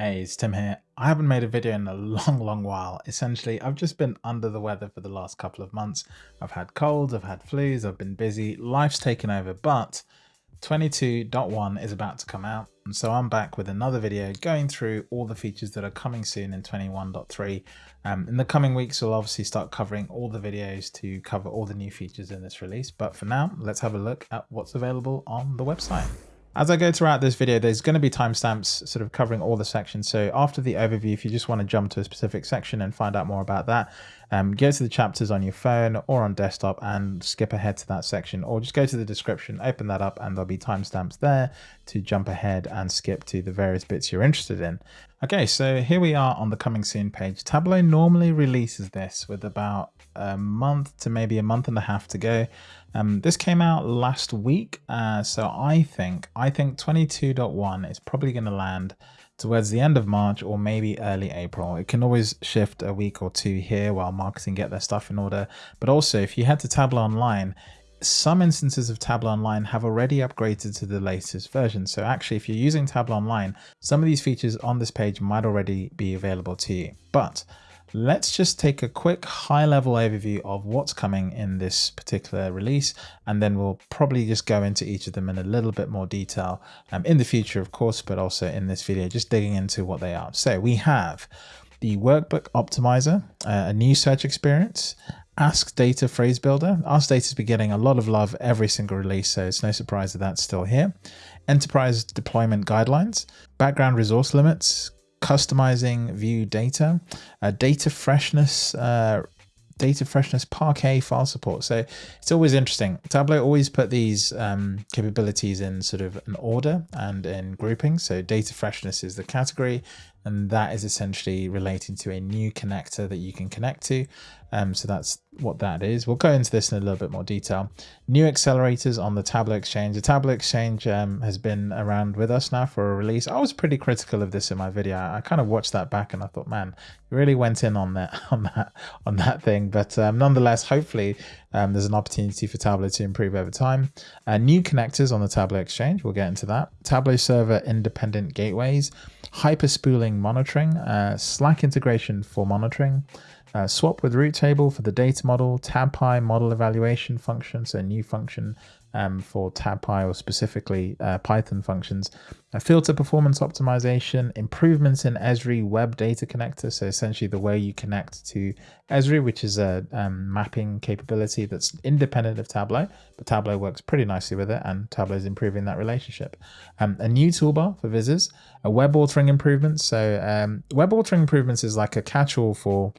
Hey, it's Tim here. I haven't made a video in a long, long while. Essentially, I've just been under the weather for the last couple of months. I've had colds, I've had flus, I've been busy, life's taken over, but 22.1 is about to come out. And so I'm back with another video going through all the features that are coming soon in 21.3. Um, in the coming weeks, we'll obviously start covering all the videos to cover all the new features in this release. But for now, let's have a look at what's available on the website. As I go throughout this video, there's going to be timestamps sort of covering all the sections. So after the overview, if you just want to jump to a specific section and find out more about that, um, go to the chapters on your phone or on desktop and skip ahead to that section or just go to the description, open that up and there'll be timestamps there to jump ahead and skip to the various bits you're interested in. Okay, so here we are on the coming soon page. Tableau normally releases this with about a month to maybe a month and a half to go. Um, this came out last week, uh, so I think I think 22.1 is probably going to land towards the end of March or maybe early April. It can always shift a week or two here while marketing get their stuff in order. But also, if you head to Tableau Online, some instances of Tableau Online have already upgraded to the latest version. So actually, if you're using Tableau Online, some of these features on this page might already be available to you. But let's just take a quick high level overview of what's coming in this particular release and then we'll probably just go into each of them in a little bit more detail um, in the future of course but also in this video just digging into what they are so we have the workbook optimizer uh, a new search experience Ask Data Phrase Builder. Ask Data's been getting a lot of love every single release, so it's no surprise that that's still here. Enterprise Deployment Guidelines, Background Resource Limits, customizing view data, uh, data freshness, uh, data freshness Parquet file support. So it's always interesting. Tableau always put these um, capabilities in sort of an order and in grouping. So data freshness is the category, and that is essentially relating to a new connector that you can connect to. Um, so that's what that is. We'll go into this in a little bit more detail. New accelerators on the Tableau Exchange. The Tableau Exchange um, has been around with us now for a release. I was pretty critical of this in my video. I kind of watched that back and I thought, man, you really went in on that on that on that thing. But um, nonetheless, hopefully um, there's an opportunity for Tableau to improve over time. Uh, new connectors on the Tableau Exchange. We'll get into that. Tableau Server independent gateways, hyper spooling monitoring, uh, Slack integration for monitoring, uh, swap with root table for the data model, TabPy model evaluation function, so a new function um, for TabPy or specifically uh, Python functions, a filter performance optimization, improvements in Esri web data connector, so essentially the way you connect to Esri, which is a um, mapping capability that's independent of Tableau, but Tableau works pretty nicely with it, and Tableau is improving that relationship. Um, a new toolbar for visitors, a web authoring improvements. So um, web authoring improvements is like a catch-all for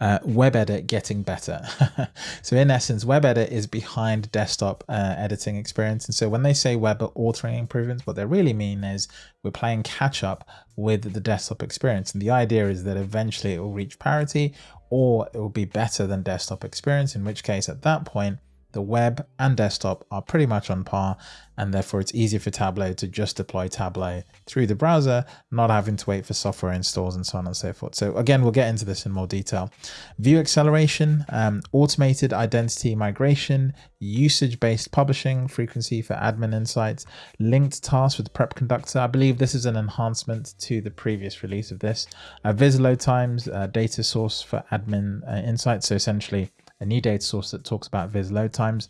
uh, WebEdit getting better. so in essence, WebEdit is behind desktop uh, editing experience. And so when they say web authoring improvements, what they really mean is we're playing catch up with the desktop experience. And the idea is that eventually it will reach parity or it will be better than desktop experience, in which case at that point, the web and desktop are pretty much on par and therefore it's easier for Tableau to just deploy Tableau through the browser, not having to wait for software installs and so on and so forth. So again, we'll get into this in more detail. View acceleration, um, automated identity migration, usage-based publishing, frequency for admin insights, linked tasks with Prep Conductor. I believe this is an enhancement to the previous release of this. Uh, viz load times, uh, data source for admin uh, insights. So essentially a new data source that talks about viz load times,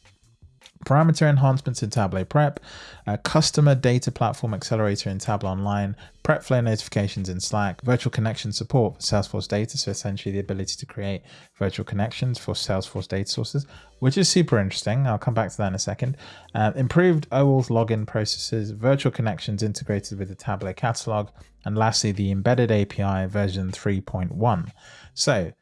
parameter enhancements in Tableau Prep, a customer data platform accelerator in Tableau Online, prep flow notifications in Slack, virtual connection support for Salesforce data, so essentially the ability to create virtual connections for Salesforce data sources, which is super interesting. I'll come back to that in a second. Uh, improved OAuth login processes, virtual connections integrated with the Tableau catalog, and lastly, the embedded API version 3.1. So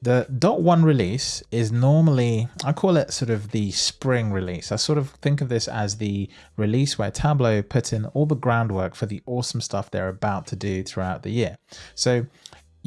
the dot one release is normally, I call it sort of the spring release. I sort of think of this as the release where Tableau put in all the groundwork for the awesome stuff they're about to do throughout the year. So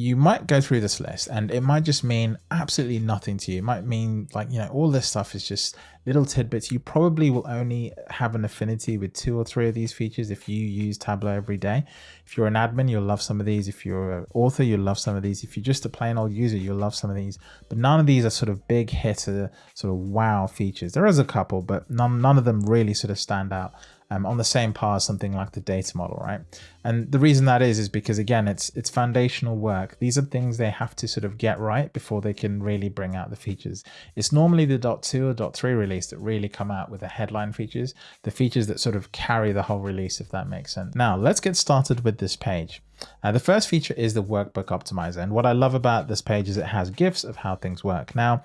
you might go through this list and it might just mean absolutely nothing to you. It might mean like, you know, all this stuff is just little tidbits. You probably will only have an affinity with two or three of these features if you use Tableau every day. If you're an admin, you'll love some of these. If you're an author, you'll love some of these. If you're just a plain old user, you'll love some of these. But none of these are sort of big hitter, sort of wow features. There is a couple, but none, none of them really sort of stand out um, on the same par as something like the data model, right? And the reason that is, is because again, it's it's foundational work. These are things they have to sort of get right before they can really bring out the features. It's normally the .2 or .3 release that really come out with the headline features, the features that sort of carry the whole release, if that makes sense. Now, let's get started with this page. Uh, the first feature is the workbook optimizer. And what I love about this page is it has GIFs of how things work. Now,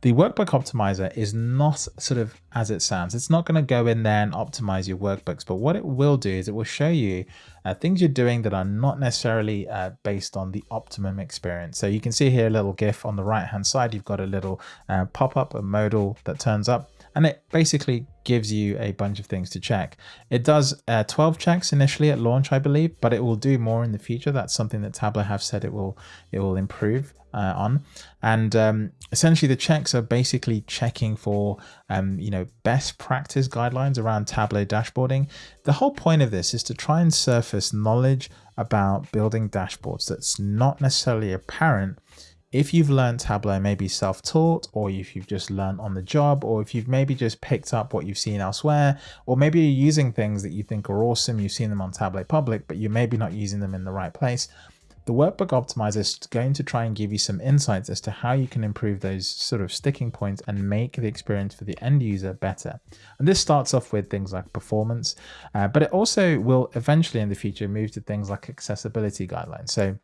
the workbook optimizer is not sort of as it sounds. It's not going to go in there and optimize your workbooks, but what it will do is it will show you uh, things you're doing that are not necessarily uh, based on the optimum experience. So you can see here a little GIF on the right hand side. You've got a little uh, pop-up, a modal that turns up and it basically gives you a bunch of things to check. It does uh, 12 checks initially at launch, I believe, but it will do more in the future. That's something that Tableau have said it will it will improve uh, on. And um, essentially the checks are basically checking for, um, you know, best practice guidelines around Tableau dashboarding. The whole point of this is to try and surface knowledge about building dashboards that's not necessarily apparent if you've learned Tableau maybe self-taught or if you've just learned on the job or if you've maybe just picked up what you've seen elsewhere or maybe you're using things that you think are awesome, you've seen them on Tableau Public, but you're maybe not using them in the right place, the Workbook Optimizer is going to try and give you some insights as to how you can improve those sort of sticking points and make the experience for the end user better. And this starts off with things like performance, uh, but it also will eventually in the future move to things like accessibility guidelines. So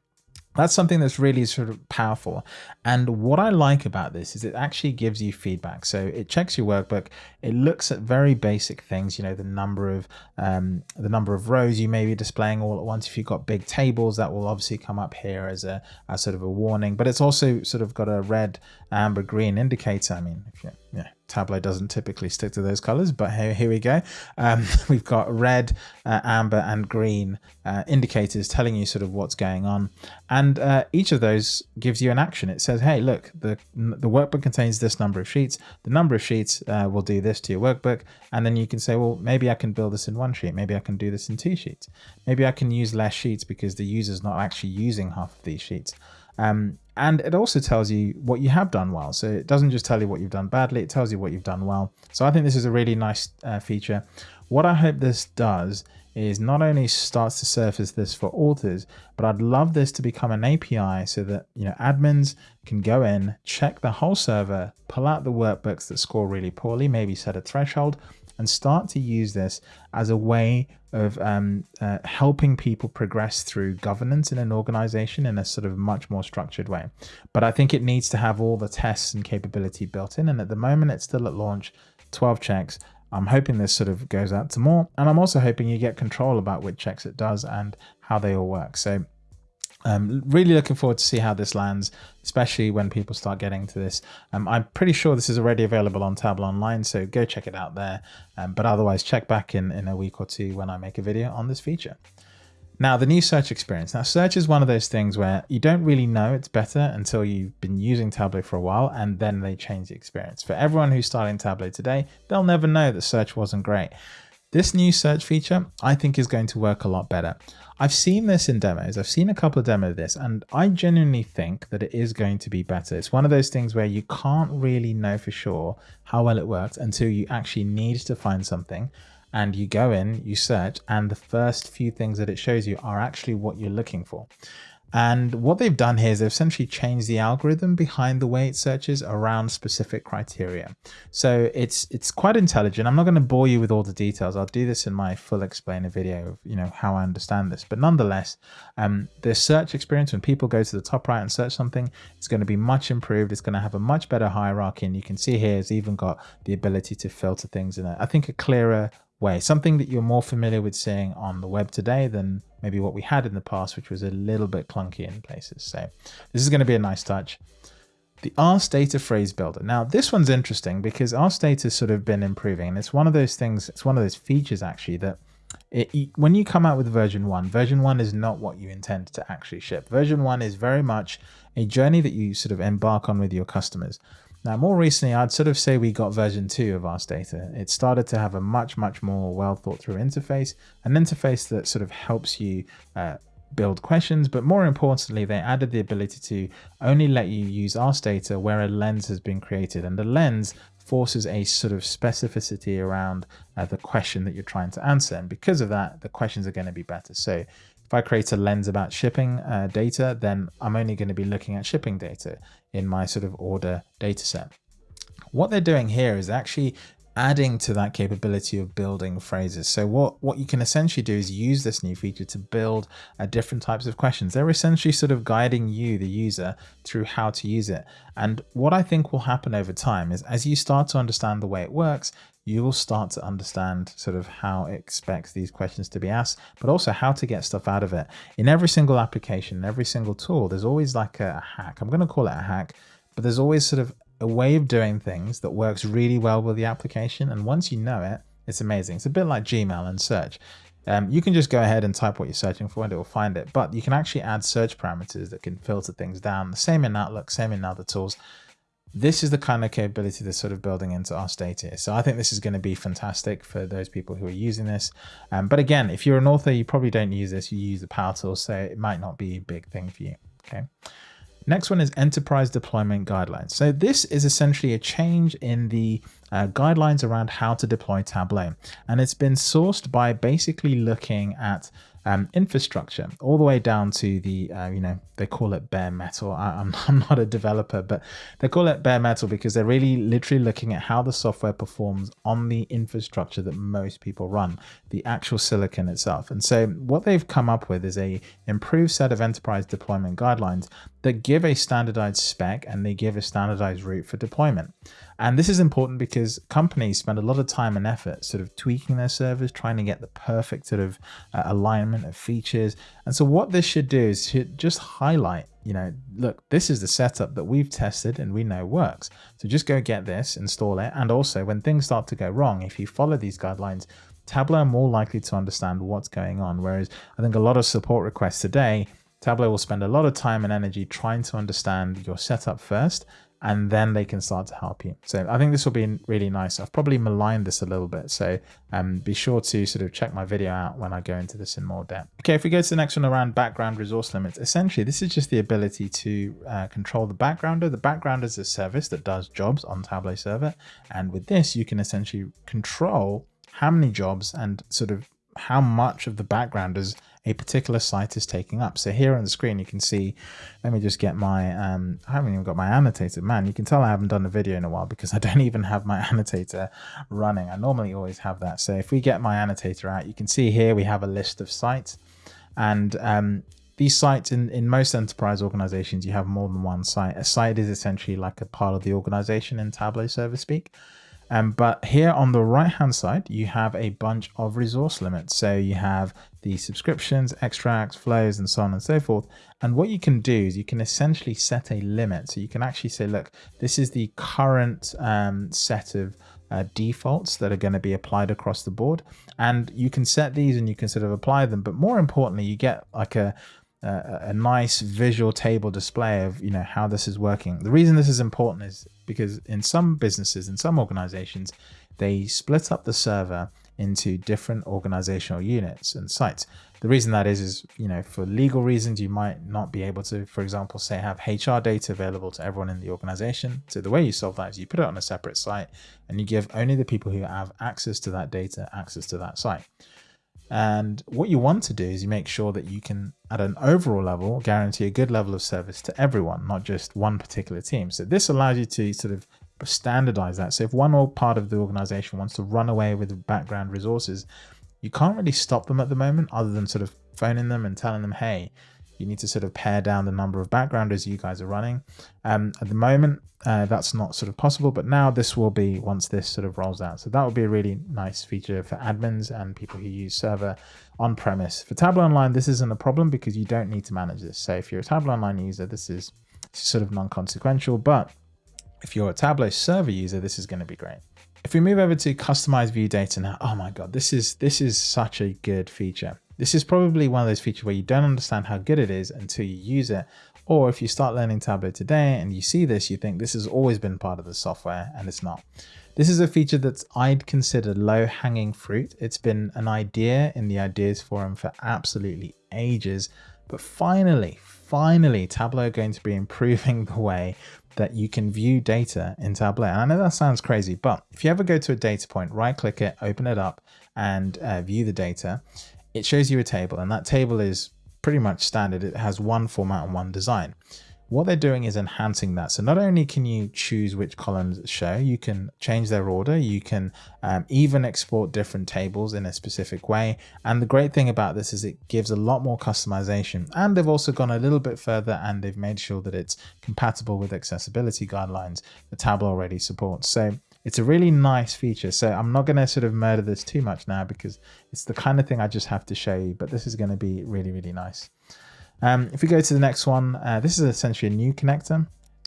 that's something that's really sort of powerful. And what I like about this is it actually gives you feedback. So it checks your workbook. It looks at very basic things, you know, the number of um, the number of rows you may be displaying all at once. If you've got big tables, that will obviously come up here as a as sort of a warning. But it's also sort of got a red, amber, green indicator. I mean, if you yeah, Tableau doesn't typically stick to those colors, but here, here we go. Um, we've got red, uh, amber and green uh, indicators telling you sort of what's going on. And uh, each of those gives you an action. It says, hey, look, the, the workbook contains this number of sheets. The number of sheets uh, will do this to your workbook. And then you can say, well, maybe I can build this in one sheet. Maybe I can do this in two sheets. Maybe I can use less sheets because the user's not actually using half of these sheets. Um, and it also tells you what you have done well. So it doesn't just tell you what you've done badly, it tells you what you've done well. So I think this is a really nice uh, feature. What I hope this does is not only starts to surface this for authors, but I'd love this to become an API so that you know admins can go in, check the whole server, pull out the workbooks that score really poorly, maybe set a threshold, and start to use this as a way of um, uh, helping people progress through governance in an organization in a sort of much more structured way. But I think it needs to have all the tests and capability built in. And at the moment, it's still at launch, 12 checks. I'm hoping this sort of goes out to more. And I'm also hoping you get control about which checks it does and how they all work. So um, really looking forward to see how this lands, especially when people start getting to this. Um, I'm pretty sure this is already available on Tableau Online, so go check it out there. Um, but otherwise, check back in, in a week or two when I make a video on this feature. Now, the new search experience. Now, search is one of those things where you don't really know it's better until you've been using Tableau for a while and then they change the experience. For everyone who's starting Tableau today, they'll never know that search wasn't great. This new search feature, I think is going to work a lot better. I've seen this in demos. I've seen a couple of demos of this, and I genuinely think that it is going to be better. It's one of those things where you can't really know for sure how well it works until you actually need to find something and you go in, you search, and the first few things that it shows you are actually what you're looking for. And what they've done here is they've essentially changed the algorithm behind the way it searches around specific criteria. So it's it's quite intelligent. I'm not going to bore you with all the details. I'll do this in my full explainer video of you know how I understand this. But nonetheless, um, the search experience when people go to the top right and search something, it's going to be much improved. It's going to have a much better hierarchy, and you can see here it's even got the ability to filter things in I think a clearer way. Something that you're more familiar with seeing on the web today than maybe what we had in the past, which was a little bit clunky in places. So this is going to be a nice touch. The Ask Data Phrase Builder. Now this one's interesting because Ask Data has sort of been improving and it's one of those things, it's one of those features actually that it, when you come out with version one, version one is not what you intend to actually ship. Version one is very much a journey that you sort of embark on with your customers. Now, more recently, I'd sort of say we got version 2 of Ask Data. It started to have a much, much more well thought through interface, an interface that sort of helps you uh, build questions, but more importantly, they added the ability to only let you use Ask Data where a lens has been created. And the lens forces a sort of specificity around uh, the question that you're trying to answer. And because of that, the questions are going to be better. So if I create a lens about shipping uh, data, then I'm only going to be looking at shipping data in my sort of order data set. What they're doing here is actually adding to that capability of building phrases. So what, what you can essentially do is use this new feature to build uh, different types of questions. They're essentially sort of guiding you, the user, through how to use it. And what I think will happen over time is as you start to understand the way it works, you will start to understand sort of how it expects these questions to be asked, but also how to get stuff out of it. In every single application, every single tool, there's always like a hack. I'm going to call it a hack, but there's always sort of a way of doing things that works really well with the application. And once you know it, it's amazing. It's a bit like Gmail and search. Um, you can just go ahead and type what you're searching for and it will find it. But you can actually add search parameters that can filter things down. The same in Outlook, same in other tools. This is the kind of capability that's sort of building into our state here. So I think this is going to be fantastic for those people who are using this. Um, but again, if you're an author, you probably don't use this. You use the Power Tool, so it might not be a big thing for you. Okay. Next one is enterprise deployment guidelines. So this is essentially a change in the uh, guidelines around how to deploy Tableau. And it's been sourced by basically looking at um, infrastructure all the way down to the, uh, you know, they call it bare metal. I, I'm, I'm not a developer, but they call it bare metal because they're really literally looking at how the software performs on the infrastructure that most people run, the actual silicon itself. And so what they've come up with is a improved set of enterprise deployment guidelines that give a standardized spec and they give a standardized route for deployment. And this is important because companies spend a lot of time and effort sort of tweaking their servers, trying to get the perfect sort of uh, alignment of features. And so what this should do is should just highlight, you know, look, this is the setup that we've tested and we know works. So just go get this, install it. And also when things start to go wrong, if you follow these guidelines, Tableau are more likely to understand what's going on. Whereas I think a lot of support requests today, Tableau will spend a lot of time and energy trying to understand your setup first and then they can start to help you. So I think this will be really nice. I've probably maligned this a little bit, so um, be sure to sort of check my video out when I go into this in more depth. Okay, if we go to the next one around background resource limits, essentially this is just the ability to uh, control the backgrounder. The background is a service that does jobs on Tableau server, and with this you can essentially control how many jobs and sort of how much of the backgrounders a particular site is taking up. So here on the screen, you can see, let me just get my, um, I haven't even got my annotator. Man, you can tell I haven't done a video in a while because I don't even have my annotator running. I normally always have that. So if we get my annotator out, you can see here we have a list of sites and um, these sites in, in most enterprise organizations, you have more than one site. A site is essentially like a part of the organization in Tableau server speak. Um, but here on the right hand side, you have a bunch of resource limits. So you have the subscriptions, extracts, flows, and so on and so forth. And what you can do is you can essentially set a limit. So you can actually say, look, this is the current um, set of uh, defaults that are going to be applied across the board. And you can set these and you can sort of apply them. But more importantly, you get like a, a, a nice visual table display of you know how this is working. The reason this is important is because in some businesses, in some organizations, they split up the server into different organizational units and sites. The reason that is, is, you know, for legal reasons, you might not be able to, for example, say have HR data available to everyone in the organization. So the way you solve that is you put it on a separate site and you give only the people who have access to that data access to that site. And what you want to do is you make sure that you can, at an overall level, guarantee a good level of service to everyone, not just one particular team. So this allows you to sort of standardize that. So if one or part of the organization wants to run away with background resources, you can't really stop them at the moment other than sort of phoning them and telling them, hey, you need to sort of pare down the number of backgrounders you guys are running. Um, at the moment, uh, that's not sort of possible, but now this will be once this sort of rolls out. So that would be a really nice feature for admins and people who use server on premise. For Tableau Online, this isn't a problem because you don't need to manage this. So if you're a Tableau Online user, this is sort of non-consequential, but if you're a Tableau server user, this is going to be great. If we move over to customize view data now, oh my God, this is, this is such a good feature. This is probably one of those features where you don't understand how good it is until you use it. Or if you start learning Tableau today and you see this, you think this has always been part of the software and it's not. This is a feature that I'd consider low hanging fruit. It's been an idea in the ideas forum for absolutely ages, But finally, finally, Tableau are going to be improving the way that you can view data in Tableau. I know that sounds crazy, but if you ever go to a data point, right click it, open it up and uh, view the data, it shows you a table and that table is pretty much standard. It has one format and one design what they're doing is enhancing that. So not only can you choose which columns show, you can change their order. You can um, even export different tables in a specific way. And the great thing about this is it gives a lot more customization. And they've also gone a little bit further and they've made sure that it's compatible with accessibility guidelines that Tableau already supports. So it's a really nice feature. So I'm not going to sort of murder this too much now because it's the kind of thing I just have to show you, but this is going to be really, really nice. Um, if we go to the next one, uh, this is essentially a new connector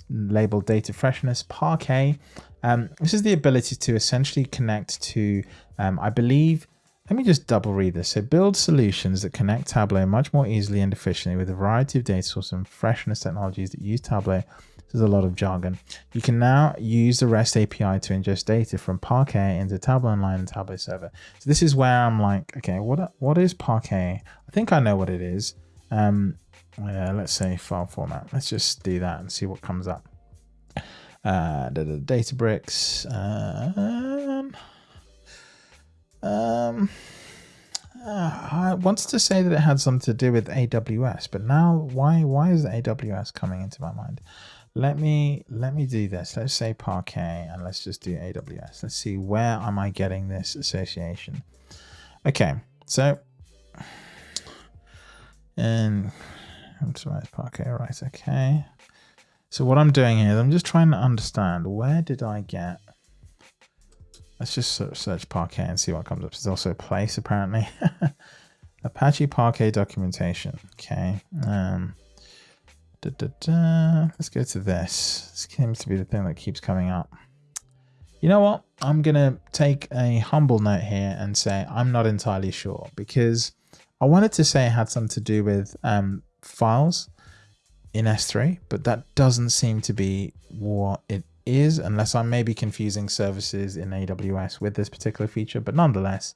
labeled data freshness Parquet. Um, this is the ability to essentially connect to, um, I believe, let me just double read this. So build solutions that connect Tableau much more easily and efficiently with a variety of data sources and freshness technologies that use Tableau. There's a lot of jargon. You can now use the REST API to ingest data from Parquet into Tableau Online and Tableau Server. So this is where I'm like, okay, what what is Parquet? I think I know what it is. Um, uh, let's say file format. Let's just do that and see what comes up. Uh, the Databricks. Um, um, uh, I wanted to say that it had something to do with AWS, but now why why is AWS coming into my mind? Let me let me do this. Let's say Parquet and let's just do AWS. Let's see where am I getting this association. Okay, so and optimize Parquet, right, okay. So what I'm doing here is I'm just trying to understand where did I get, let's just search Parquet and see what comes up. There's also a place apparently. Apache Parquet documentation, okay. Um, da, da, da. Let's go to this. This seems to be the thing that keeps coming up. You know what? I'm going to take a humble note here and say I'm not entirely sure because I wanted to say it had something to do with um, files in S3, but that doesn't seem to be what it is, unless I'm maybe confusing services in AWS with this particular feature. But nonetheless,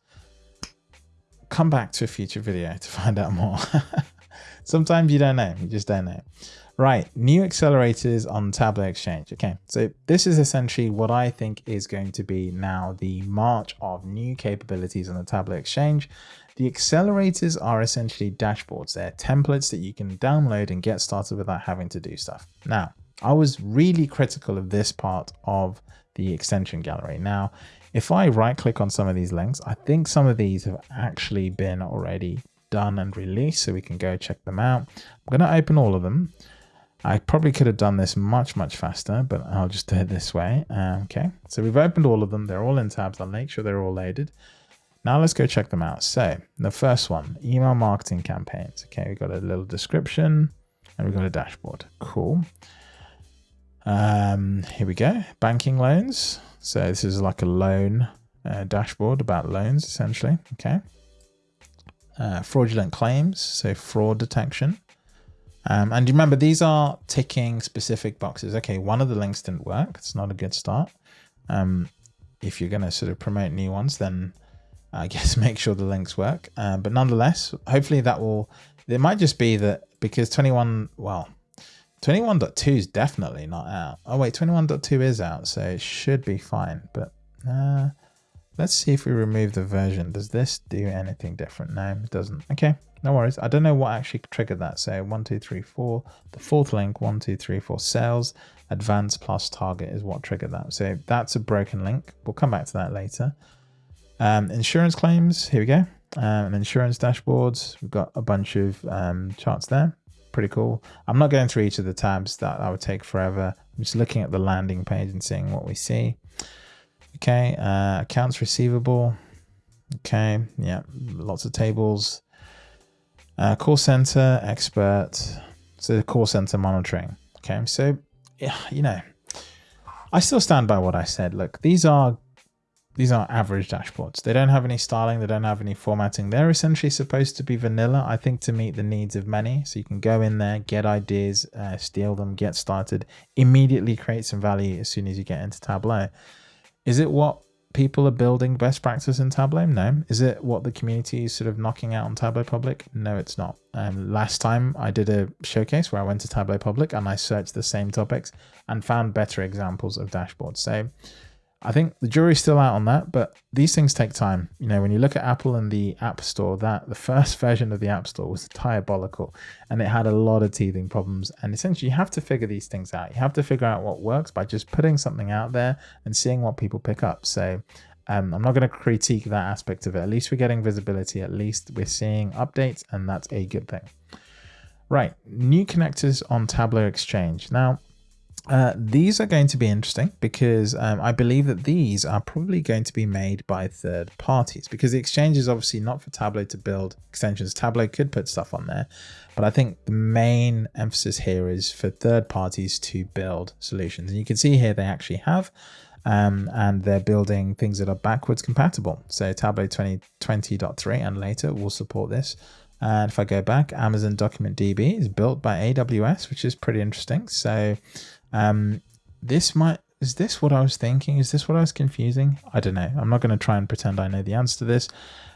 come back to a future video to find out more. Sometimes you don't know, you just don't know. Right, new accelerators on Tableau Exchange. Okay, so this is essentially what I think is going to be now the march of new capabilities on the Tableau Exchange. The accelerators are essentially dashboards. They're templates that you can download and get started without having to do stuff. Now, I was really critical of this part of the extension gallery. Now, if I right click on some of these links, I think some of these have actually been already done and released, so we can go check them out. I'm going to open all of them. I probably could have done this much, much faster, but I'll just do it this way. Uh, okay, so we've opened all of them. They're all in tabs. I'll make sure they're all loaded. Now let's go check them out. So the first one, email marketing campaigns. Okay, we've got a little description and we've got a dashboard. Cool. Um, here we go. Banking loans. So this is like a loan uh, dashboard about loans, essentially. Okay. Uh, fraudulent claims. So fraud detection. Um, and remember, these are ticking specific boxes. Okay, one of the links didn't work. It's not a good start. Um, if you're going to sort of promote new ones, then I guess make sure the links work. Uh, but nonetheless, hopefully that will, it might just be that because 21, well, 21.2 is definitely not out. Oh wait, 21.2 is out, so it should be fine. But uh, let's see if we remove the version. Does this do anything different? No, it doesn't. Okay, no worries. I don't know what actually triggered that. So one, two, three, four. The fourth link, one, two, three, four. Sales, advance plus target is what triggered that. So that's a broken link. We'll come back to that later. Um, insurance claims, here we go. Um, insurance dashboards, we've got a bunch of um, charts there. Pretty cool. I'm not going through each of the tabs, that, that would take forever. I'm just looking at the landing page and seeing what we see. Okay, uh, accounts receivable. Okay, yeah, lots of tables. Uh, call center, expert. So the call center monitoring. Okay, so, yeah, you know, I still stand by what I said. Look, these are these are average dashboards. They don't have any styling. They don't have any formatting. They're essentially supposed to be vanilla, I think, to meet the needs of many. So you can go in there, get ideas, uh, steal them, get started, immediately create some value as soon as you get into Tableau. Is it what people are building best practice in Tableau? No. Is it what the community is sort of knocking out on Tableau Public? No, it's not. Um, last time I did a showcase where I went to Tableau Public and I searched the same topics and found better examples of dashboards. So I think the jury's still out on that, but these things take time. You know, when you look at Apple and the App Store, that the first version of the App Store was diabolical and it had a lot of teething problems. And essentially, you have to figure these things out. You have to figure out what works by just putting something out there and seeing what people pick up. So um, I'm not going to critique that aspect of it. At least we're getting visibility. At least we're seeing updates, and that's a good thing. Right, new connectors on Tableau Exchange. Now, uh, these are going to be interesting because um, I believe that these are probably going to be made by third parties because the exchange is obviously not for Tableau to build extensions. Tableau could put stuff on there, but I think the main emphasis here is for third parties to build solutions. And you can see here they actually have, um, and they're building things that are backwards compatible. So Tableau 2020.3 and later will support this. And if I go back, Amazon Document DB is built by AWS, which is pretty interesting. So um, this might, is this what I was thinking? Is this what I was confusing? I don't know. I'm not going to try and pretend I know the answer to this.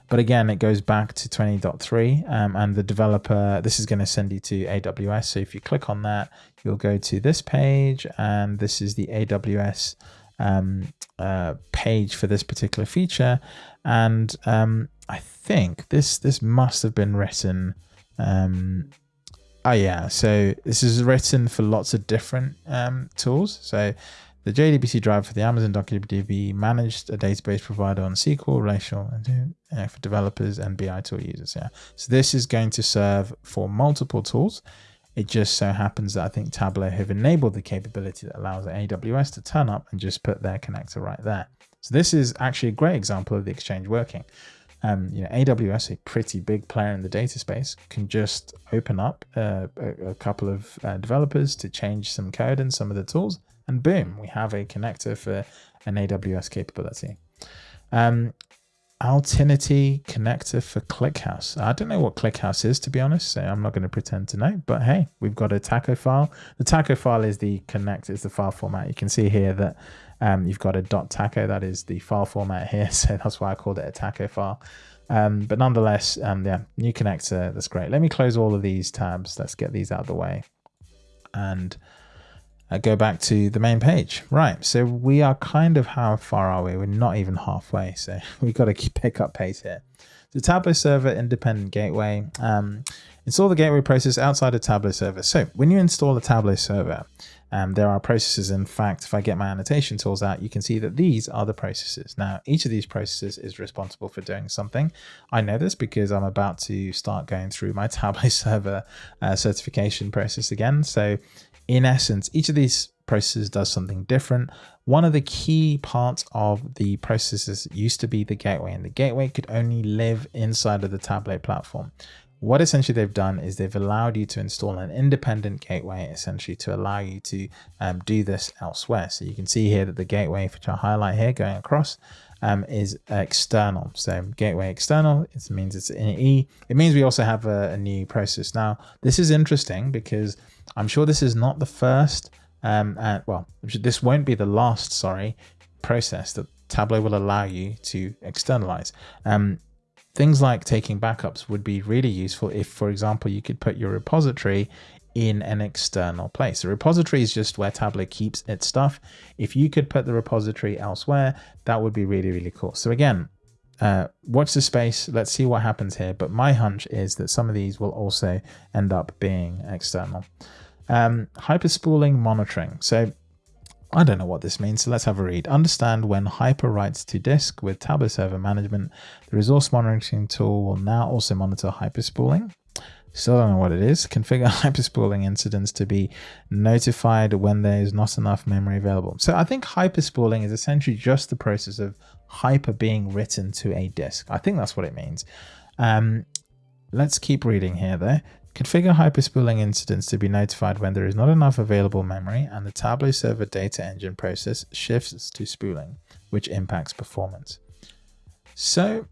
But again, it goes back to 20.3 um, and the developer, this is going to send you to AWS. So if you click on that, you'll go to this page and this is the AWS um, uh, page for this particular feature. And um, I think this, this must have been written um, Oh yeah, so this is written for lots of different um, tools. So the JDBC driver for the Amazon DocuDB managed a database provider on SQL, relational, uh, for developers and BI tool users. Yeah, so this is going to serve for multiple tools. It just so happens that I think Tableau have enabled the capability that allows AWS to turn up and just put their connector right there. So this is actually a great example of the exchange working um, you know, AWS, a pretty big player in the data space, can just open up uh, a, a, couple of uh, developers to change some code and some of the tools, and boom, we have a connector for an AWS capability. Um, Altinity connector for ClickHouse. I don't know what ClickHouse is, to be honest, so I'm not going to pretend to know, but hey, we've got a taco file. The taco file is the connect, is the file format. You can see here that um, you've got a .taco, that is the file format here, so that's why I called it a taco file. Um, but nonetheless, um, yeah, new connector, that's great. Let me close all of these tabs. Let's get these out of the way and uh, go back to the main page. Right, so we are kind of, how far are we? We're not even halfway, so we've got to pick up pace here. The Tableau Server Independent Gateway. Um, install the gateway process outside of Tableau Server. So when you install a Tableau Server, um, there are processes. In fact, if I get my annotation tools out, you can see that these are the processes. Now, each of these processes is responsible for doing something. I know this because I'm about to start going through my Tableau server uh, certification process again. So in essence, each of these processes does something different. One of the key parts of the processes used to be the gateway, and the gateway could only live inside of the Tableau platform what essentially they've done is they've allowed you to install an independent gateway essentially to allow you to um, do this elsewhere. So you can see here that the gateway, which I highlight here going across, um, is external. So gateway external, it means it's in E. It means we also have a, a, new process. Now, this is interesting because I'm sure this is not the first, um, and, well, this won't be the last, sorry, process that Tableau will allow you to externalize. Um, Things like taking backups would be really useful if, for example, you could put your repository in an external place. The repository is just where Tableau keeps its stuff. If you could put the repository elsewhere, that would be really, really cool. So again, uh, watch the space. Let's see what happens here. But my hunch is that some of these will also end up being external. Um, hyperspooling monitoring. So I don't know what this means, so let's have a read. Understand when Hyper writes to disk with Tableau Server Management, the resource monitoring tool will now also monitor hyperspooling. Still don't know what it is. Configure hyperspooling incidents to be notified when there is not enough memory available. So I think hyperspooling is essentially just the process of hyper being written to a disk. I think that's what it means. Um, let's keep reading here though. Configure hyperspooling incidents to be notified when there is not enough available memory and the Tableau server data engine process shifts to spooling, which impacts performance. So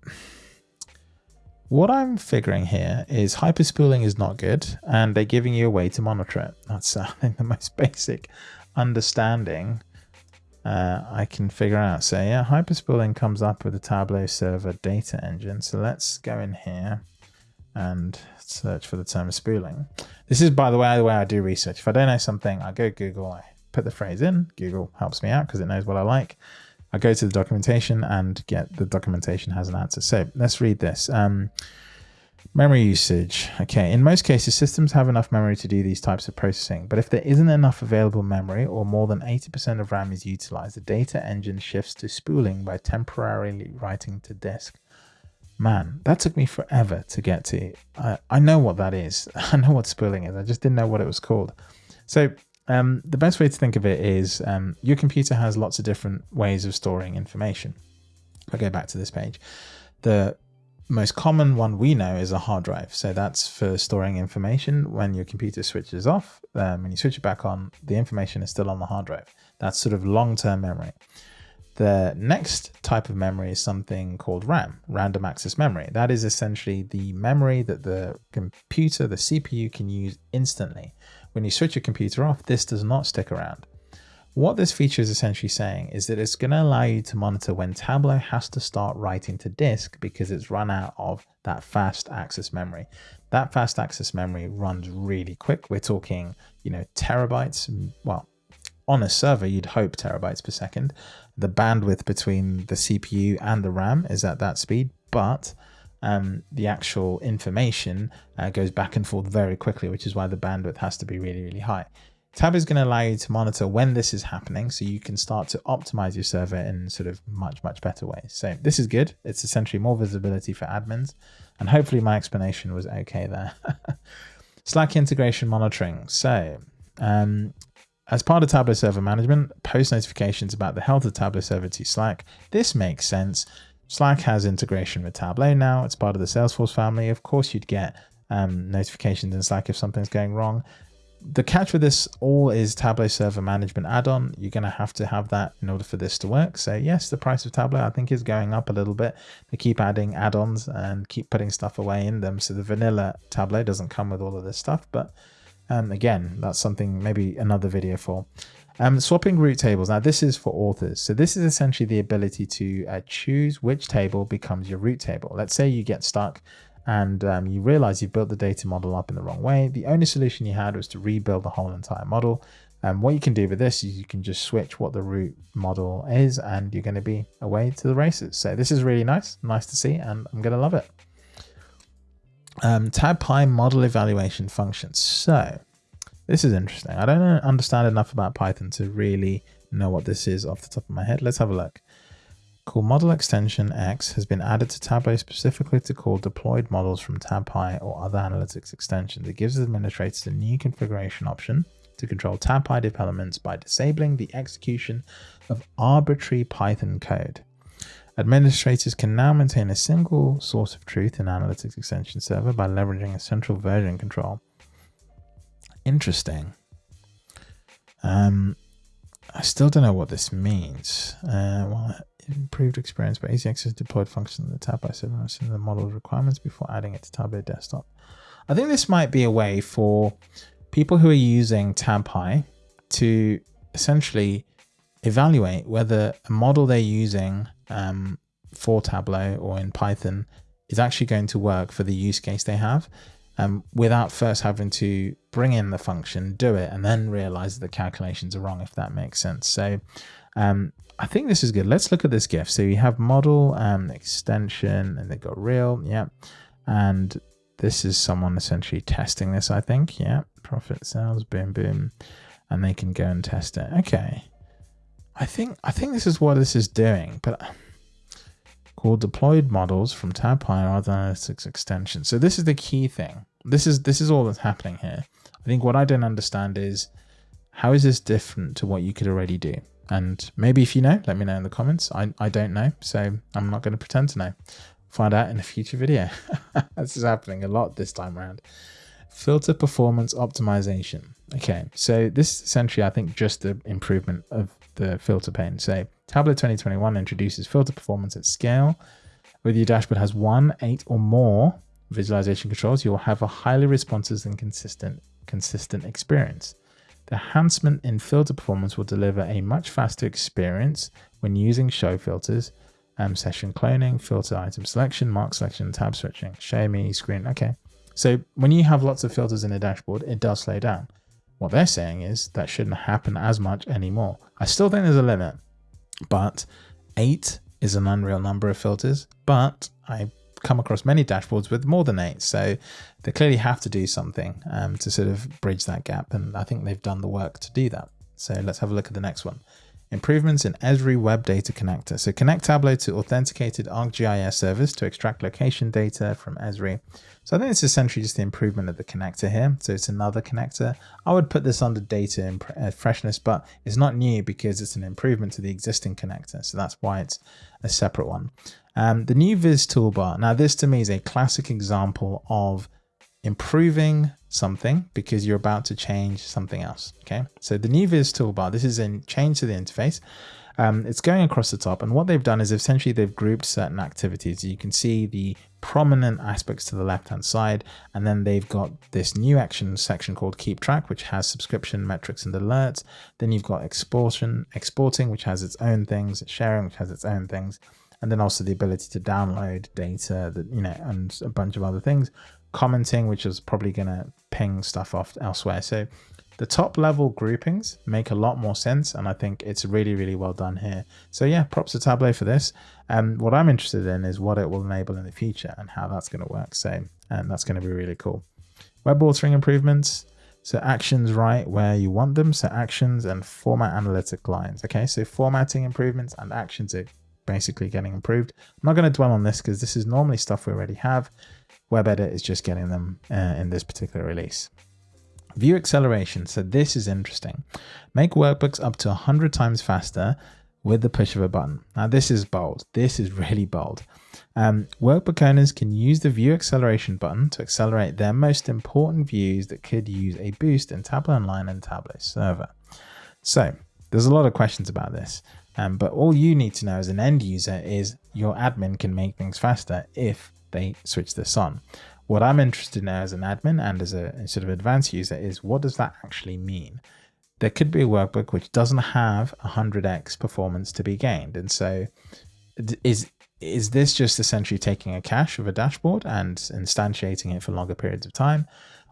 what I'm figuring here is hyperspooling is not good and they're giving you a way to monitor it. That's uh, I think the most basic understanding uh, I can figure out. So yeah, hyperspooling comes up with the Tableau server data engine. So let's go in here and search for the term spooling. This is, by the way, the way I do research. If I don't know something, I go Google, I put the phrase in. Google helps me out because it knows what I like. I go to the documentation and get the documentation has an answer. So let's read this. Um, memory usage. Okay, in most cases, systems have enough memory to do these types of processing, but if there isn't enough available memory or more than 80% of RAM is utilized, the data engine shifts to spooling by temporarily writing to disk. Man, that took me forever to get to. I, I know what that is. I know what spooling is. I just didn't know what it was called. So um, the best way to think of it is um, your computer has lots of different ways of storing information. If I go back to this page, the most common one we know is a hard drive. So that's for storing information. When your computer switches off, um, when you switch it back on, the information is still on the hard drive. That's sort of long-term memory. The next type of memory is something called RAM, random access memory. That is essentially the memory that the computer, the CPU can use instantly. When you switch your computer off, this does not stick around. What this feature is essentially saying is that it's going to allow you to monitor when Tableau has to start writing to disk because it's run out of that fast access memory. That fast access memory runs really quick. We're talking, you know, terabytes. Well, on a server, you'd hope terabytes per second. The bandwidth between the CPU and the RAM is at that speed, but um, the actual information uh, goes back and forth very quickly, which is why the bandwidth has to be really, really high. Tab is going to allow you to monitor when this is happening so you can start to optimize your server in sort of much, much better ways. So this is good. It's essentially more visibility for admins. And hopefully my explanation was okay there. Slack integration monitoring. So um, as part of Tableau Server Management, post notifications about the health of Tableau Server to Slack. This makes sense. Slack has integration with Tableau now. It's part of the Salesforce family. Of course, you'd get um, notifications in Slack if something's going wrong. The catch with this all is Tableau Server Management add-on. You're going to have to have that in order for this to work. So yes, the price of Tableau I think is going up a little bit. They keep adding add-ons and keep putting stuff away in them. So the vanilla Tableau doesn't come with all of this stuff, but um, again, that's something maybe another video for. Um, swapping root tables. Now this is for authors. So this is essentially the ability to uh, choose which table becomes your root table. Let's say you get stuck and um, you realize you've built the data model up in the wrong way. The only solution you had was to rebuild the whole entire model. And um, what you can do with this is you can just switch what the root model is and you're going to be away to the races. So this is really nice, nice to see, and I'm going to love it um, TabPy model evaluation functions. So this is interesting. I don't understand enough about Python to really know what this is off the top of my head. Let's have a look. Call model extension X has been added to Tableau specifically to call deployed models from TabPy or other analytics extensions. It gives administrators a new configuration option to control TabPy developments by disabling the execution of arbitrary Python code. Administrators can now maintain a single source of truth in Analytics Extension Server by leveraging a central version control. Interesting. Um, I still don't know what this means. Uh, well, improved experience by easy access deployed function in the TabPy setting the model requirements before adding it to Tableau Desktop. I think this might be a way for people who are using TabPy to essentially evaluate whether a model they're using um, for Tableau or in Python is actually going to work for the use case they have um, without first having to bring in the function, do it, and then realize that the calculations are wrong, if that makes sense. So um, I think this is good. Let's look at this GIF. So you have model um, extension and they got real. Yeah. And this is someone essentially testing this, I think. Yeah. Profit sales, boom, boom. And they can go and test it. Okay. I think I think this is what this is doing, but called deployed models from or other analytics extensions. So this is the key thing. This is this is all that's happening here. I think what I don't understand is how is this different to what you could already do? And maybe if you know, let me know in the comments. I, I don't know, so I'm not going to pretend to know. Find out in a future video. this is happening a lot this time around. Filter performance optimization. Okay, so this is essentially, I think, just the improvement of the filter pane. So Tableau 2021 introduces filter performance at scale. Whether your dashboard has one, eight, or more visualization controls, you'll have a highly responsive and consistent consistent experience. The enhancement in filter performance will deliver a much faster experience when using show filters, um, session cloning, filter item selection, mark selection, tab switching, show me, screen. Okay. So when you have lots of filters in a dashboard, it does slow down. What they're saying is that shouldn't happen as much anymore. I still think there's a limit, but eight is an unreal number of filters, but I come across many dashboards with more than eight. So they clearly have to do something um, to sort of bridge that gap. And I think they've done the work to do that. So let's have a look at the next one. Improvements in Esri Web Data Connector. So connect Tableau to authenticated ArcGIS service to extract location data from Esri. So I think it's essentially just the improvement of the connector here. So it's another connector. I would put this under data and uh, freshness, but it's not new because it's an improvement to the existing connector. So that's why it's a separate one. Um, the new Viz toolbar. Now this to me is a classic example of improving something because you're about to change something else. Okay, so the new Viz toolbar, this is a change to the interface. Um, it's going across the top and what they've done is essentially they've grouped certain activities. You can see the prominent aspects to the left hand side and then they've got this new action section called keep track which has subscription metrics and alerts. Then you've got exporting, exporting which has its own things, sharing which has its own things and then also the ability to download data that you know and a bunch of other things commenting, which is probably going to ping stuff off elsewhere. So the top level groupings make a lot more sense. And I think it's really, really well done here. So yeah, props to Tableau for this. And um, what I'm interested in is what it will enable in the future and how that's going to work. So, and that's going to be really cool. Web authoring improvements. So actions right where you want them. So actions and format analytic lines. Okay, so formatting improvements and actions are basically getting improved. I'm not going to dwell on this because this is normally stuff we already have. WebEdit is just getting them uh, in this particular release. View acceleration. So this is interesting. Make workbooks up to 100 times faster with the push of a button. Now this is bold. This is really bold. Um, workbook owners can use the view acceleration button to accelerate their most important views that could use a boost in Tableau Online and Tableau Server. So there's a lot of questions about this, um, but all you need to know as an end user is your admin can make things faster if they switch this on. What I'm interested in as an admin and as a sort of advanced user is what does that actually mean? There could be a workbook which doesn't have 100x performance to be gained. And so is is this just essentially taking a cache of a dashboard and instantiating it for longer periods of time?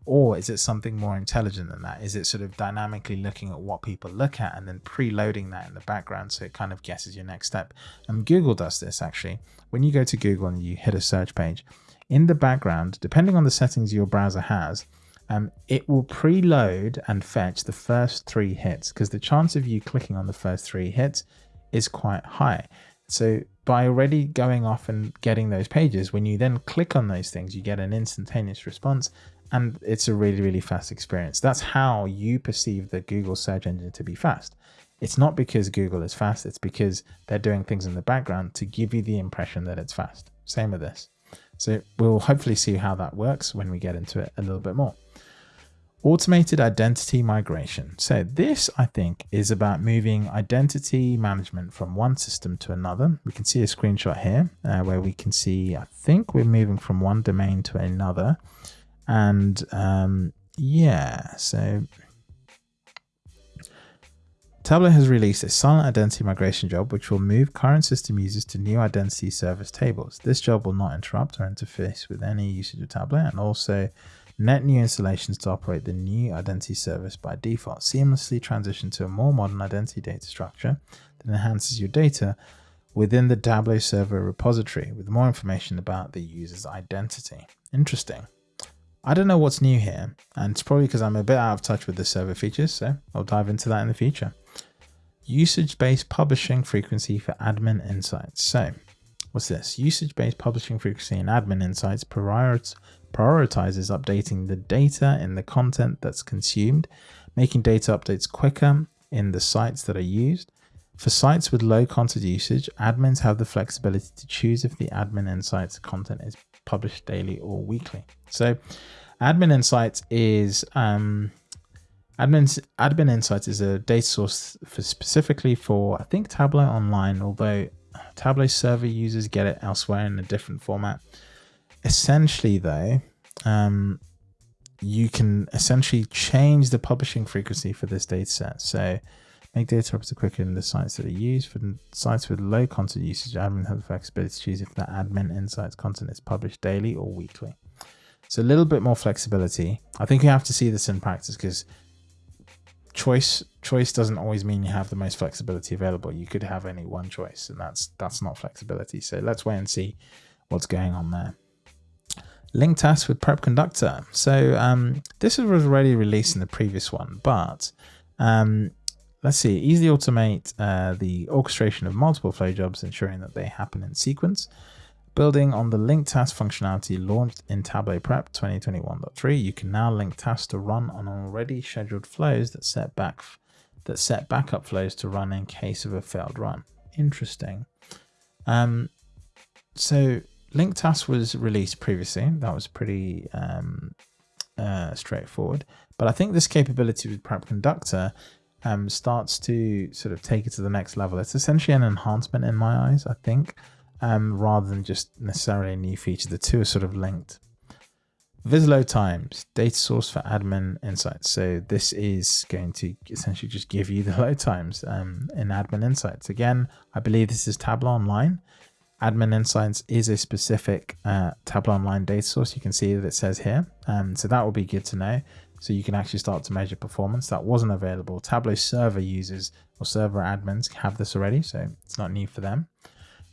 Or is it something more intelligent than that? Is it sort of dynamically looking at what people look at and then preloading that in the background so it kind of guesses your next step? And Google does this actually. When you go to Google and you hit a search page, in the background, depending on the settings your browser has, um, it will preload and fetch the first three hits because the chance of you clicking on the first three hits is quite high. So by already going off and getting those pages, when you then click on those things, you get an instantaneous response and it's a really, really fast experience. That's how you perceive the Google search engine to be fast. It's not because Google is fast, it's because they're doing things in the background to give you the impression that it's fast. Same with this. So we'll hopefully see how that works when we get into it a little bit more. Automated identity migration. So this, I think, is about moving identity management from one system to another. We can see a screenshot here uh, where we can see, I think we're moving from one domain to another. And um, yeah, so Tableau has released a silent identity migration job, which will move current system users to new identity service tables. This job will not interrupt or interface with any usage of Tableau and also net new installations to operate the new identity service by default. Seamlessly transition to a more modern identity data structure that enhances your data within the Tableau server repository with more information about the user's identity. Interesting. I don't know what's new here, and it's probably because I'm a bit out of touch with the server features, so I'll dive into that in the future. Usage-based publishing frequency for admin insights. So, what's this? Usage-based publishing frequency in admin insights prioritizes updating the data in the content that's consumed, making data updates quicker in the sites that are used. For sites with low content usage, admins have the flexibility to choose if the admin insights content is published daily or weekly. So Admin Insights is um, Admin, Admin Insights is a data source for specifically for I think Tableau Online, although Tableau server users get it elsewhere in a different format. Essentially, though, um, you can essentially change the publishing frequency for this data set. So make data reps quicker in the sites that are used. For sites with low content usage, admin have the flexibility to choose if the admin insights content is published daily or weekly. So a little bit more flexibility. I think you have to see this in practice because choice choice doesn't always mean you have the most flexibility available. You could have only one choice, and that's that's not flexibility. So let's wait and see what's going on there. Link task with Prep Conductor. So um, this was already released in the previous one, but um, let's see, easily automate uh, the orchestration of multiple flow jobs, ensuring that they happen in sequence. Building on the link task functionality launched in Tableau Prep 2021.3, you can now link tasks to run on already scheduled flows that set back that set backup flows to run in case of a failed run. Interesting. Um, so link task was released previously. That was pretty um, uh, straightforward. But I think this capability with Prep Conductor um, starts to sort of take it to the next level. It's essentially an enhancement in my eyes, I think um, rather than just necessarily a new feature. The two are sort of linked. Viz load times, data source for admin insights. So this is going to essentially just give you the load times um, in admin insights. Again, I believe this is Tableau Online. Admin Insights is a specific uh, Tableau Online data source. You can see that it says here. Um, so that will be good to know. So you can actually start to measure performance. That wasn't available. Tableau server users or server admins have this already, so it's not new for them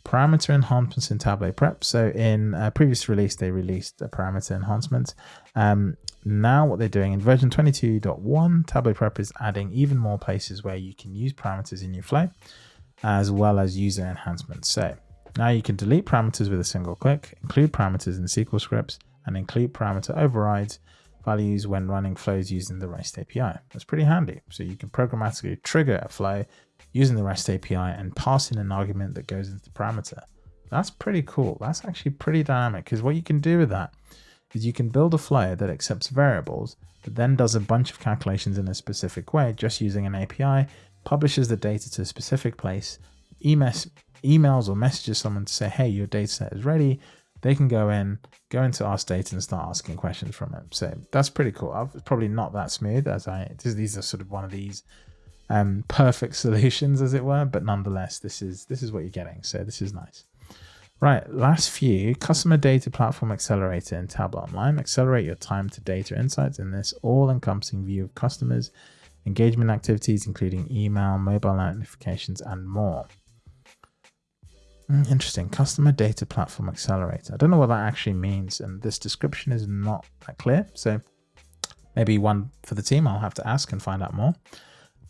parameter enhancements in Tableau Prep. So in a previous release, they released a parameter enhancement. Um, now what they're doing in version 22.1, Tableau Prep is adding even more places where you can use parameters in your flow, as well as user enhancements. So now you can delete parameters with a single click, include parameters in SQL scripts, and include parameter overrides values when running flows using the REST API. That's pretty handy. So you can programmatically trigger a flow using the REST API and pass in an argument that goes into the parameter. That's pretty cool. That's actually pretty dynamic because what you can do with that is you can build a flow that accepts variables, but then does a bunch of calculations in a specific way just using an API, publishes the data to a specific place, emails, emails or messages someone to say, hey, your data set is ready. They can go in, go into our Data and start asking questions from it. So that's pretty cool. I've, probably not that smooth as I, these are sort of one of these um, perfect solutions, as it were. But nonetheless, this is this is what you're getting. So this is nice. Right, last few, Customer Data Platform Accelerator in Tableau Online. Accelerate your time to data insights in this all-encompassing view of customers, engagement activities, including email, mobile notifications, and more. Hmm, interesting. Customer Data Platform Accelerator. I don't know what that actually means, and this description is not that clear. So maybe one for the team. I'll have to ask and find out more.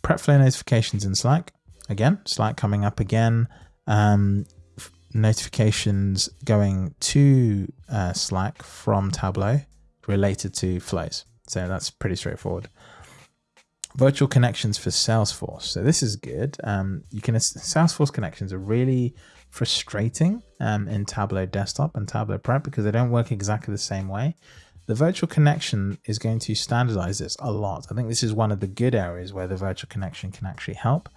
Prep flow notifications in Slack. Again, Slack coming up again. Um, notifications going to uh, Slack from Tableau related to flows. So that's pretty straightforward. Virtual connections for Salesforce. So this is good. Um, you can Salesforce connections are really frustrating um, in Tableau Desktop and Tableau Prep because they don't work exactly the same way. The virtual connection is going to standardize this a lot. I think this is one of the good areas where the virtual connection can actually help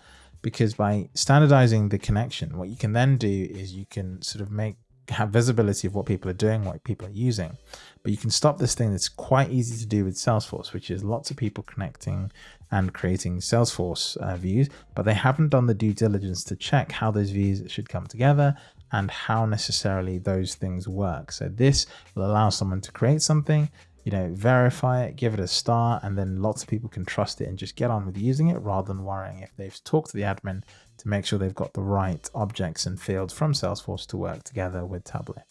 because by standardizing the connection, what you can then do is you can sort of make have visibility of what people are doing, what people are using. But you can stop this thing that's quite easy to do with Salesforce, which is lots of people connecting and creating Salesforce uh, views, but they haven't done the due diligence to check how those views should come together and how necessarily those things work. So this will allow someone to create something, you know, verify it, give it a star, and then lots of people can trust it and just get on with using it rather than worrying if they've talked to the admin to make sure they've got the right objects and fields from Salesforce to work together with Tableau.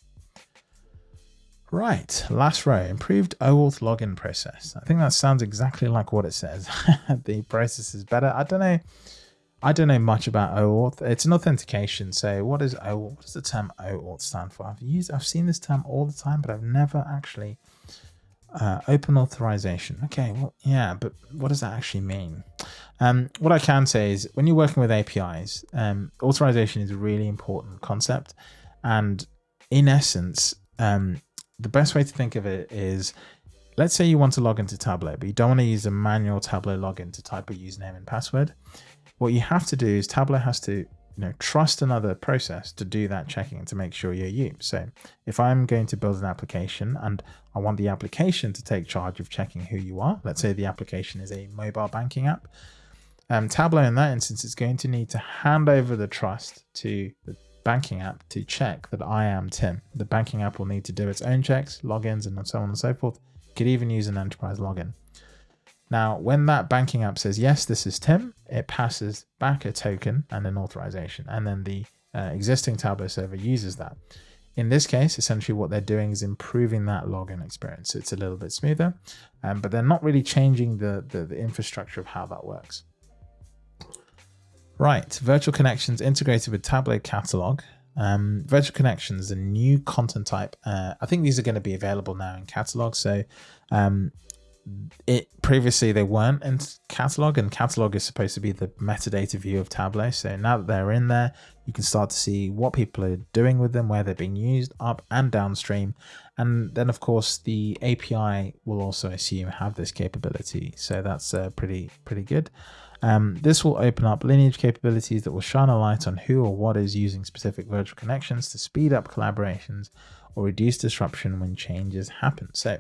Right, last row, improved OAuth login process. I think that sounds exactly like what it says. the process is better. I don't know I don't know much about OAuth. It's an authentication. So what is OAuth? What does the term OAuth stand for? I've used, I've seen this term all the time, but I've never actually uh, open authorization. Okay, well, yeah, but what does that actually mean? Um, what I can say is when you're working with APIs, um, authorization is a really important concept. And in essence, um, the best way to think of it is let's say you want to log into Tableau, but you don't want to use a manual Tableau login to type a username and password what you have to do is Tableau has to you know, trust another process to do that checking to make sure you're you. So if I'm going to build an application and I want the application to take charge of checking who you are, let's say the application is a mobile banking app, um, Tableau in that instance is going to need to hand over the trust to the banking app to check that I am Tim. The banking app will need to do its own checks, logins, and so on and so forth. You could even use an enterprise login. Now, when that banking app says, yes, this is Tim, it passes back a token and an authorization. And then the uh, existing Tableau server uses that. In this case, essentially what they're doing is improving that login experience. It's a little bit smoother, um, but they're not really changing the, the, the infrastructure of how that works. Right, virtual connections integrated with Tableau Catalog. Um, virtual connections, a new content type. Uh, I think these are going to be available now in Catalog. So um, it previously they weren't in Catalog, and Catalog is supposed to be the metadata view of Tableau. So now that they're in there, you can start to see what people are doing with them, where they're being used, up and downstream. And then, of course, the API will also assume have this capability. So that's uh, pretty pretty good. Um, this will open up lineage capabilities that will shine a light on who or what is using specific virtual connections to speed up collaborations or reduce disruption when changes happen. So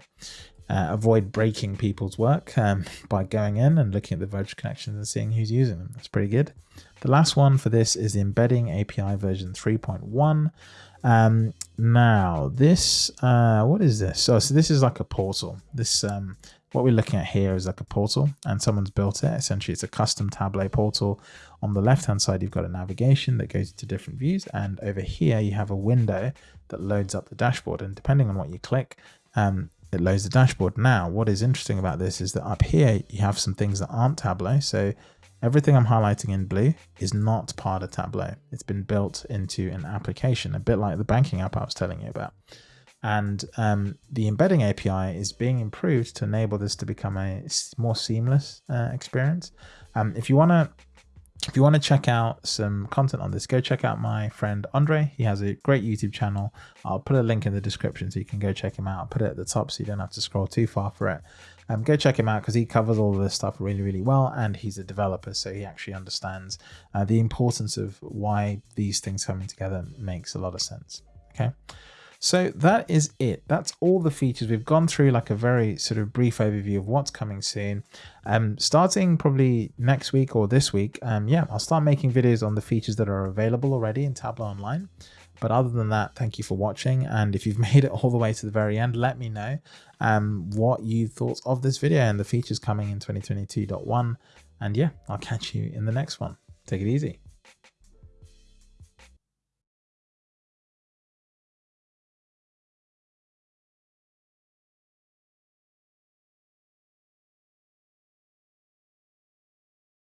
uh, avoid breaking people's work um, by going in and looking at the virtual connections and seeing who's using them. That's pretty good. The last one for this is the embedding API version 3.1. Um, now this, uh, what is this? So, so this is like a portal. This, um, what we're looking at here is like a portal and someone's built it. Essentially, it's a custom Tableau portal. On the left-hand side, you've got a navigation that goes to different views. And over here, you have a window that loads up the dashboard. And depending on what you click, um, it loads the dashboard. Now, what is interesting about this is that up here, you have some things that aren't Tableau. So everything I'm highlighting in blue is not part of Tableau. It's been built into an application, a bit like the banking app I was telling you about. And um, the embedding API is being improved to enable this to become a more seamless uh, experience. Um, if you want to if you want to check out some content on this, go check out my friend Andre. He has a great YouTube channel. I'll put a link in the description so you can go check him out. I'll put it at the top so you don't have to scroll too far for it. Um, go check him out because he covers all this stuff really, really well. And he's a developer, so he actually understands uh, the importance of why these things coming together makes a lot of sense. Okay. So that is it. That's all the features. We've gone through like a very sort of brief overview of what's coming soon. Um, starting probably next week or this week, um, yeah, I'll start making videos on the features that are available already in Tableau Online. But other than that, thank you for watching. And if you've made it all the way to the very end, let me know um, what you thought of this video and the features coming in 2022.1. And yeah, I'll catch you in the next one. Take it easy.